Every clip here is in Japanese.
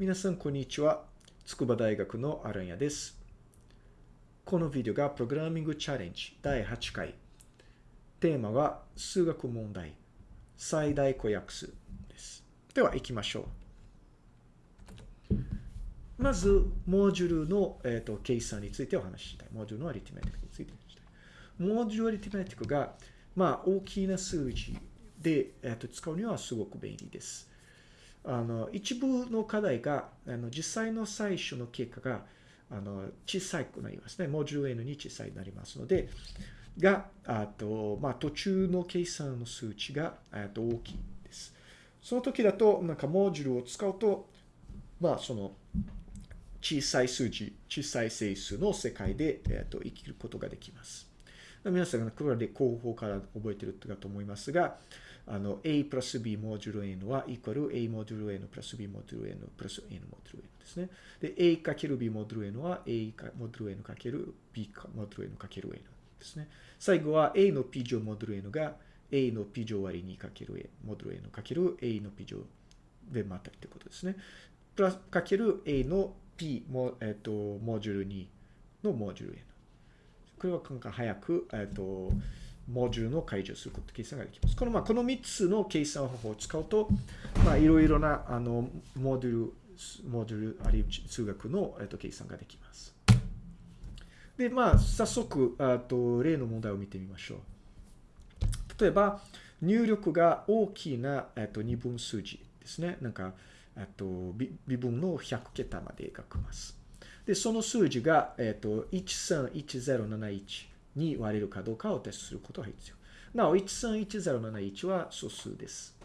皆さん、こんにちは。筑波大学のアランヤです。このビデオがプログラミングチャレンジ第8回。テーマは数学問題最大公約数です。では行きましょう。まず、モジュールの、えーと、計算についてお話ししたい。モジュールのアリティメティックについてしたい。モジュールアリティメティックが、まあ、大きな数字で、えーと、使うにはすごく便利です。あの、一部の課題が、あの、実際の最初の結果が、あの、小さくなりますね。モジュール N に小さいになりますので、が、あと、まあ、途中の計算の数値が、と大きいです。その時だと、なんかモジュールを使うと、まあ、その、小さい数字、小さい整数の世界で、えっと、生きることができます。皆さんがこれで後方から覚えてるかと思いますが、あの、a プラス b モジュール n はイコール a モジュール n プラス b モジュール n プラス n モジュール n ですね。で、a かける b モジュール n は a モジュール n かける b モジュール n かける n ですね。最後は a の p 乗モジュール n が a の p 乗割り2かける a モジュール n かける a の p 乗でまたってことですね。プラスかける a の p も、えっ、と、モジュール2のモジュール n。これはなんか早く、えっ、と、モジュールの解除すること、計算ができます。この、まあ、この3つの計算方法を使うと、まあ、いろいろな、あの、モジュル、モジュル、あるいは数学の、えっ、と、計算ができます。で、まあ、早速、あと、例の問題を見てみましょう。例えば、入力が大きな、えっと、二分数字ですね。なんか、えっと、微分の100桁まで描きます。で、その数字が、えっと、131071に割れるかどうかをテストすることが必要。なお、131071は素数です。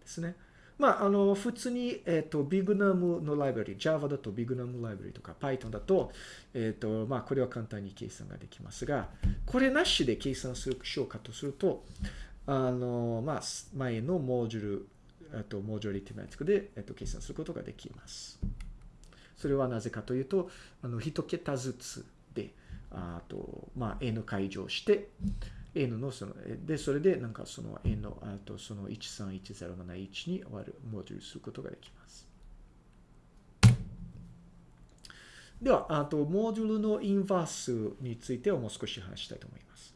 ですね。まあ、あの、普通に、えっ、と、ビグナムのライブラリ、Java だとビグナムライブラリとか Python だと、えっ、と、まあ、これは簡単に計算ができますが、これなしで計算するしようかとすると、あの、まあ、前のモジュール、えっと、モジュリティマティックで、えっと、計算することができます。それはなぜかというと、あの、一桁ずつで、あと、まあ、n 解乗して、n のその、で、それでなんかその n の、あとその131071に割る、モジュルすることができます。では、あと、モジュールのインバースについてはもう少し話したいと思います。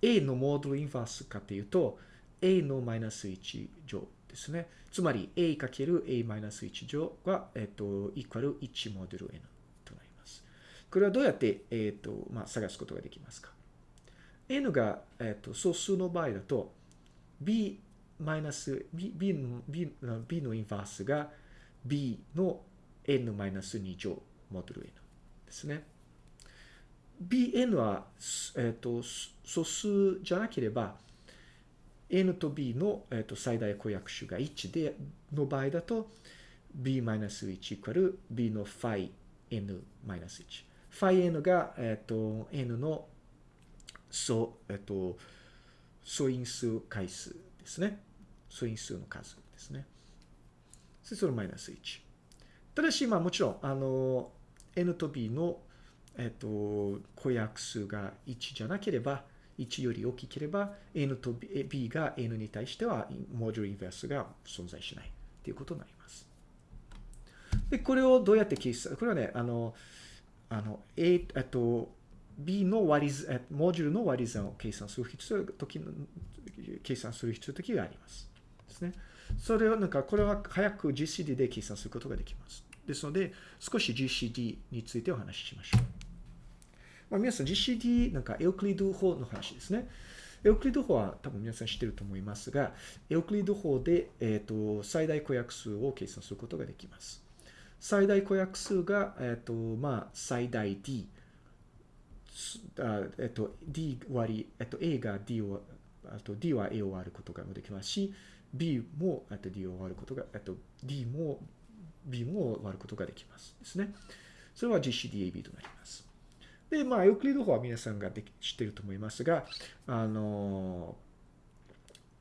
a のモジュールインバースかというと、a のマイナス1乗ですね。つまり、a かける a マイナス1乗が、えっと、イコール1モデル n。これはどうやって、えっと、まあ、探すことができますか？N が、えっ、と、素数の場合だと、b マイナス、b, b, b, b のインバースが b の n マイナス2乗モデル n ですね。bn は、えっ、と、素数じゃなければ、n と b の、えっと最大公約数が1で、の場合だと、b マイナス1イコール b の phi n マイ。n が、えっ、と、n の素、えっと、素因数回数ですね。素因数の数ですね。それマイナス1。ただし、まあもちろん、あの、n と b の、えっと、公約数が1じゃなければ、1より大きければ、n と b が n に対しては、モジュールインベースが存在しないということになります。で、これをどうやって計算、これはね、あの、あの、a、えっと、B の割り算、モジュールの割り算を計算する必要時の、計算する必要時があります。ですね。それをなんか、これは早く GCD で計算することができます。ですので、少し GCD についてお話ししましょう。まあ、皆さん GCD、なんかエオクリド法の話ですね。エオクリド法は多分皆さん知ってると思いますが、エオクリド法で、えっ、ー、と、最大公約数を計算することができます。最大公約数が、えっ、と、まあ、最大 D。あえっと、D 割り、えっと、A が D を、あと D は A を割ることができますし、B も、えっと、D を割ることが、えっと、D も B も割ることができます。ですね。それは GCDAB となります。で、まあ、エウクリッド法は皆さんがで知っていると思いますが、あの、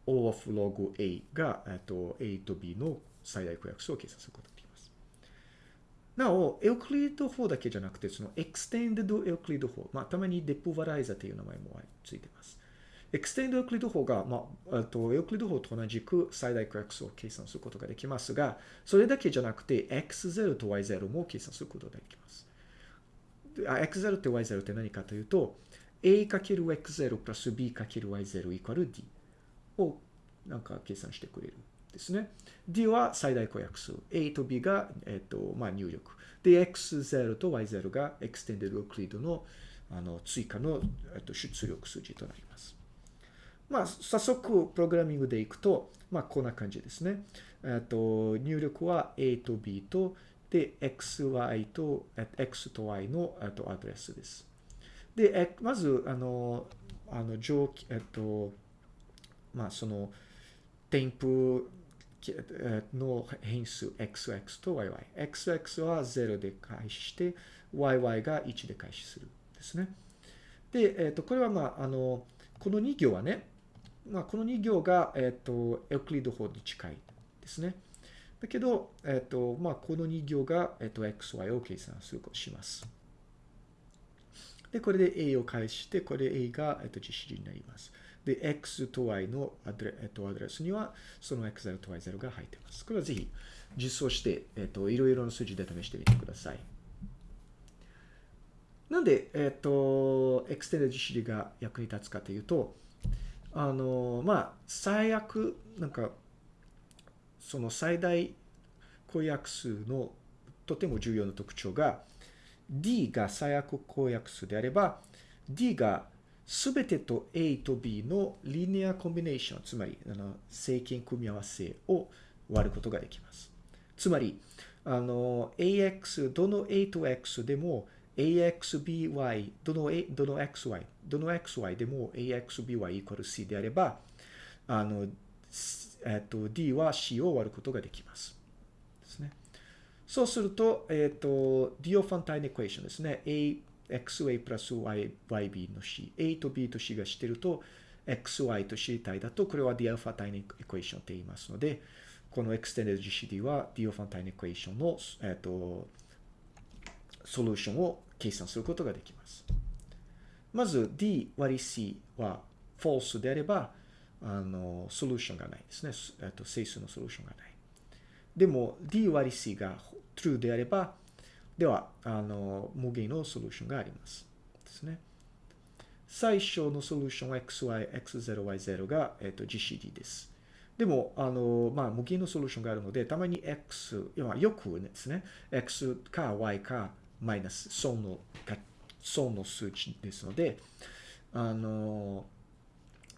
O of log A が、えっと、A と B の最大公約数を計算することなお、 Euclid 法だけじゃなくて、その Extended Euclid 法、まあ、たまにデプバライザーという名前もついてます。エクステンドエオクリッド法が、まあ、あと Euclid 法と同じく最大公約数を計算することができますが、それだけじゃなくて x0 と y0 も計算することができます。x0 って y0 って何かというと、a×x0 プラス b×y0 イコール d をなんか計算してくれるですね。d は最大公約数。a と b が、えっ、と、まあ、入力。で、x0 と y0 が extended Euclid のあの追加の、えっと、出力数字となります。まあ、早速、プログラミングでいくと、まあ、こんな感じですね。えっと、入力は a と b と、で、xy と、x と y の、えっと、アドレスです。で、まず、あの、あの、上記、えっと、まあ、その、添付の変数 xx と yy。xx は0で開始して、yy が1で開始する。ですね。で、えっ、と、これはまあ、あの、この2行はね、まあ、この2行が、えっ、と、エクリッド法に近いですね。だけど、えっ、と、まあ、この2行が、えっ、と、xy を計算するします。で、これで a を返して、これで a が、えっと、 GCD になります。で、x と y のアドレ,、えっと、アドレスには、その x0 と y0 が入っています。これはぜひ実装して、えっと、いろいろな数字で試してみてください。なんで、えっ、と、 extended GCD が役に立つかというと、あの、まあ、最悪、なんか、その最大公約数のとても重要な特徴が、D が最悪公約数であれば、D がすべてと A と B のリニアコンビネーション、つまり、あの、正規組み合わせを割ることができます。つまり、あの、AX、どの A と X でも axby どの A どの xy どの xy でも axby イコール c であればあの、えっと、d は c を割ることができます。ですね。そうすると、えっと、 Diophantine equation ですね。a xy プラス yb の c。a と b と c が知ってると、xy と 知りたいだと、これは Diophantine equation って言いますので、このエクステンデッド GCD は Diophantine equation の、えっと、 solution を計算することができます。まず d 割り c は false であれば、あの、ソリューションがないですね。えっと、整数のソリューションがない。でも d 割り c が true であれば、では、あの、無限のソリューションがあります。ですね。最小のソリューション xy、x0、y0 が、えっと、GCD です。でも、あの、まあ、無限のソリューションがあるので、たまに x、よくですね、x か y かマイナス、損の、損の数値ですので、あの、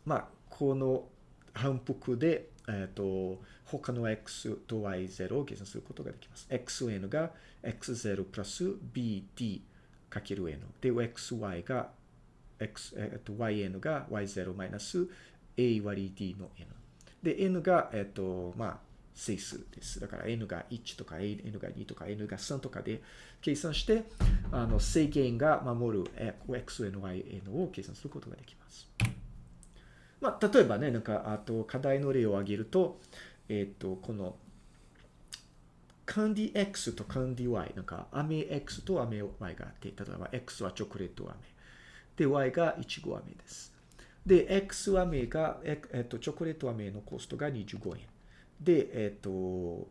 まあ、この反復で、えっ、ー、と、他の x と y0 を計算することができます。xn が x0 プラス bt かける n。で、xy が、x、えっ、ー、と、yn が y0 マイナス a 割り d の n。で、n が、えっ、ー、と、まあ、整数です。だから n が1とか n が2とか n が3とかで計算して、あの制限が守る xn、yn を計算することができます。まあ、例えばね、なんか、あと課題の例を挙げると、えっ、ー、と、この、カンディ X とカンディ Y、なんか、飴 X と飴 Y があって、例えば X はチョコレート飴。で、Y がイチゴ飴です。で、X 飴が、えっ、ー、と、チョコレート飴のコストが25円。で、えっ、ー、と、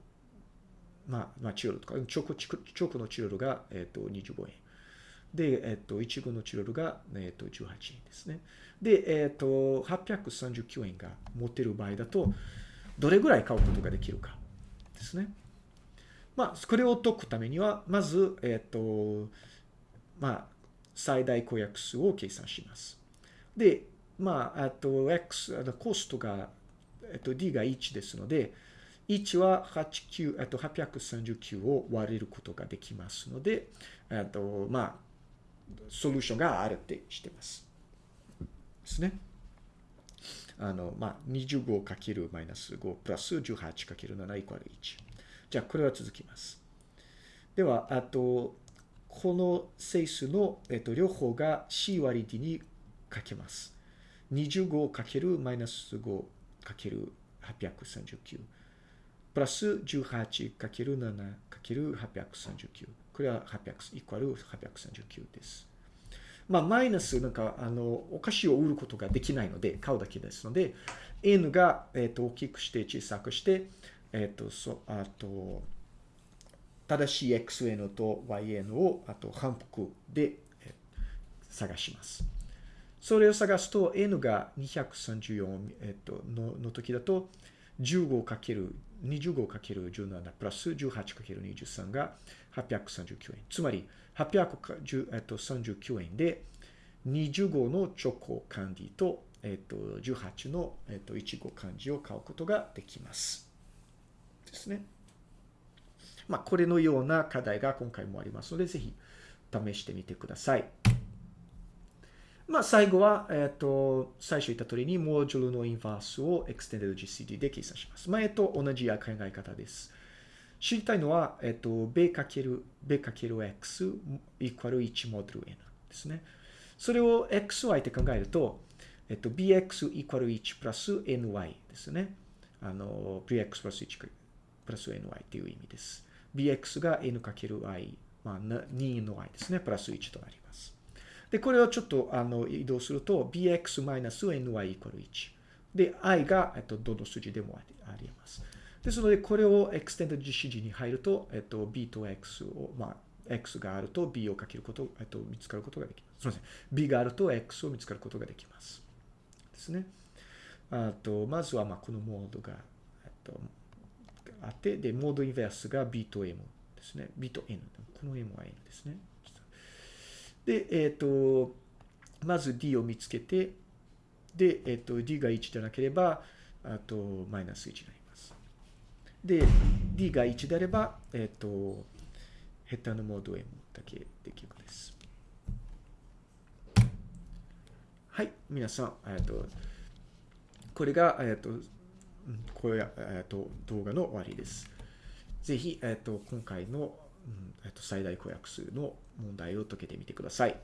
まあ、まあ、チロルとか、チョコ、チョコのチロルが、えっ、ー、と、25円。で、えっ、と、いちごのチロルが、えっ、と、18円ですね。で、えっ、と、839円が持てる場合だと、どれぐらい買うことができるかですね。まあ、これを解くためには、まず、えっ、と、まあ、最大公約数を計算します。で、まあ、あと、x、あのコストがえっと、d が1ですので、1は89、えっと、839を割れることができますので、えっと、まあ、ソリューションがあるってしてます。ですね。あの、まあ、25かけるマイナス5プラス18かける7イコール1。じゃあ、これは続きます。では、あと、この整数の、えっと、両方が c 割り d にかけます。25かけるマイナス5かける839プラス 18×7×839 これは800イコール839です。まあ、マイナス、なんか、あの、お菓子を売ることができないので、買うだけですので、n が、えっ、と、大きくして小さくして、えっ、と、そ、あと、正しい xn と yn を、あと反復で、え探します。それを探すと、n が234、えっ、と、のの時だと、15×25×17 プラス 18×23 が839円。つまり、839円で、25のチョコカンディと、えっ、と、18の、えっ、と、いちご漢字を買うことができます。ですね。まあ、これのような課題が今回もありますので、ぜひ試してみてください。まあ、最後は、えっ、と、最初言った通りに、モジュールのインバースを Extended GCD で計算します。前と同じ考え方です。知りたいのは、えっ、と、b かける、b かける x イコール1モデル n ですね。それを xy って考えると、えっと、bx イコール1プラス ny ですね。あの、bx プラス1プラス ny っていう意味です。bx が n かける i、まあ、2の i ですね。プラス1となります。で、これをちょっとあの移動すると、bx-ny イコール1。で、i が、えっと、どの数字でもあります。ですので、これを extended GCG に入ると、えっと、b と x を、まあ、x があると b をかけること、えっと、見つかることができます。すみません。b があると x を見つかることができます。ですね。あと、まずは、まあ、このモードが、えっと、あって、で、モードインベースが b と m ですね。b と n。この m は n ですね。で、えっ、ー、と、まず d を見つけて、で、えっ、ー、と、d が1でなければ、あと、マイナス1になります。で、d が1であれば、えっ、ー、と、ヘッタのモード m だけできるんです。はい、皆さん、えっ、と、これが、えっ、と、これ、えっ、と、動画の終わりです。ぜひ、えっ、と、今回の、えっ、と、最大公約数の問題を解けてみてください。